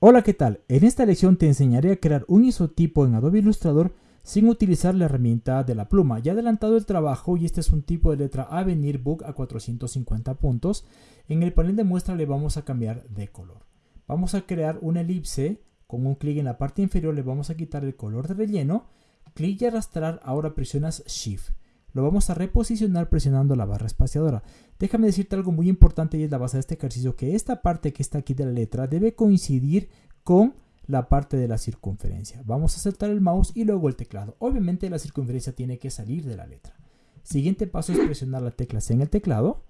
Hola, ¿qué tal? En esta lección te enseñaré a crear un isotipo en Adobe Illustrator sin utilizar la herramienta de la pluma. Ya he adelantado el trabajo y este es un tipo de letra Avenir Book a 450 puntos. En el panel de muestra le vamos a cambiar de color. Vamos a crear una elipse. Con un clic en la parte inferior le vamos a quitar el color de relleno. Clic y arrastrar, ahora presionas Shift lo vamos a reposicionar presionando la barra espaciadora. Déjame decirte algo muy importante y es la base de este ejercicio, que esta parte que está aquí de la letra debe coincidir con la parte de la circunferencia. Vamos a saltar el mouse y luego el teclado. Obviamente la circunferencia tiene que salir de la letra. Siguiente paso es presionar la tecla C en el teclado.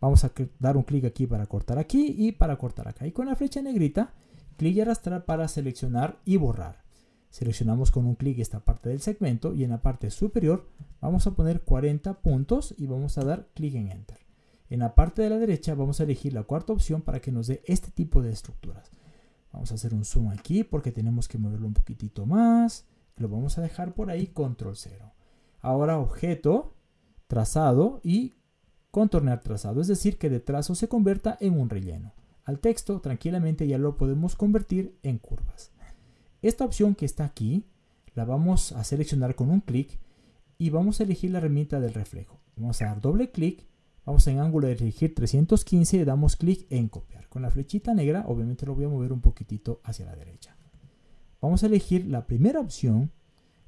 Vamos a dar un clic aquí para cortar aquí y para cortar acá. Y con la flecha negrita, clic y arrastrar para seleccionar y borrar. Seleccionamos con un clic esta parte del segmento y en la parte superior vamos a poner 40 puntos y vamos a dar clic en Enter. En la parte de la derecha vamos a elegir la cuarta opción para que nos dé este tipo de estructuras. Vamos a hacer un zoom aquí porque tenemos que moverlo un poquitito más. Lo vamos a dejar por ahí, control 0. Ahora objeto, trazado y contornear trazado, es decir, que de trazo se convierta en un relleno. Al texto tranquilamente ya lo podemos convertir en curvas. Esta opción que está aquí la vamos a seleccionar con un clic y vamos a elegir la herramienta del reflejo. Vamos a dar doble clic, vamos en ángulo de elegir 315 y damos clic en copiar. Con la flechita negra obviamente lo voy a mover un poquitito hacia la derecha. Vamos a elegir la primera opción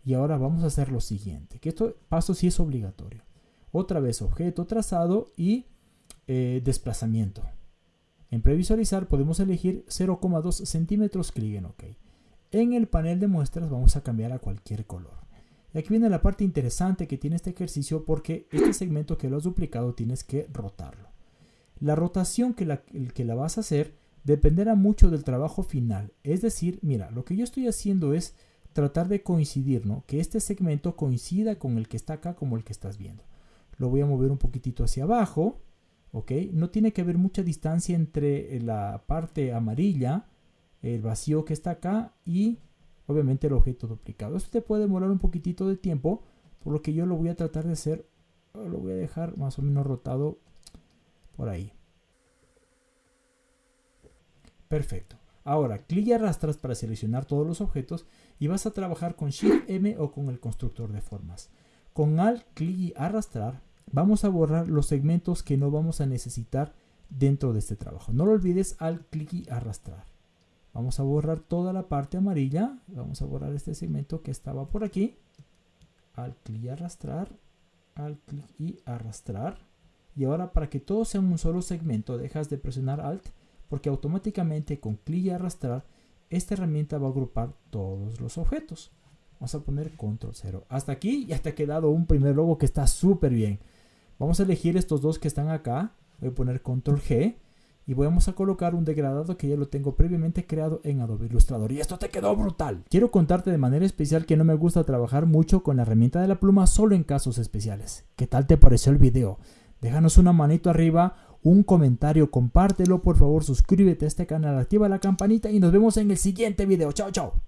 y ahora vamos a hacer lo siguiente, que esto paso sí es obligatorio. Otra vez objeto trazado y eh, desplazamiento. En previsualizar podemos elegir 0,2 centímetros, clic en OK. En el panel de muestras vamos a cambiar a cualquier color. Y aquí viene la parte interesante que tiene este ejercicio porque este segmento que lo has duplicado tienes que rotarlo. La rotación que la, que la vas a hacer dependerá mucho del trabajo final. Es decir, mira, lo que yo estoy haciendo es tratar de coincidir, ¿no? Que este segmento coincida con el que está acá como el que estás viendo. Lo voy a mover un poquitito hacia abajo, ¿ok? No tiene que haber mucha distancia entre la parte amarilla el vacío que está acá y obviamente el objeto duplicado. Esto te puede demorar un poquitito de tiempo, por lo que yo lo voy a tratar de hacer, lo voy a dejar más o menos rotado por ahí. Perfecto. Ahora, clic y arrastras para seleccionar todos los objetos y vas a trabajar con Shift M o con el constructor de formas. Con Alt, clic y arrastrar, vamos a borrar los segmentos que no vamos a necesitar dentro de este trabajo. No lo olvides, Alt, clic y arrastrar. Vamos a borrar toda la parte amarilla. Vamos a borrar este segmento que estaba por aquí. Al clic y arrastrar. Al clic y arrastrar. Y ahora para que todo sea un solo segmento dejas de presionar Alt porque automáticamente con clic y arrastrar esta herramienta va a agrupar todos los objetos. Vamos a poner control 0. Hasta aquí ya te ha quedado un primer logo que está súper bien. Vamos a elegir estos dos que están acá. Voy a poner control G y vamos a colocar un degradado que ya lo tengo previamente creado en Adobe Illustrator y esto te quedó brutal. Quiero contarte de manera especial que no me gusta trabajar mucho con la herramienta de la pluma solo en casos especiales. ¿Qué tal te pareció el video? Déjanos una manito arriba, un comentario, compártelo por favor, suscríbete a este canal, activa la campanita y nos vemos en el siguiente video. Chao, chao.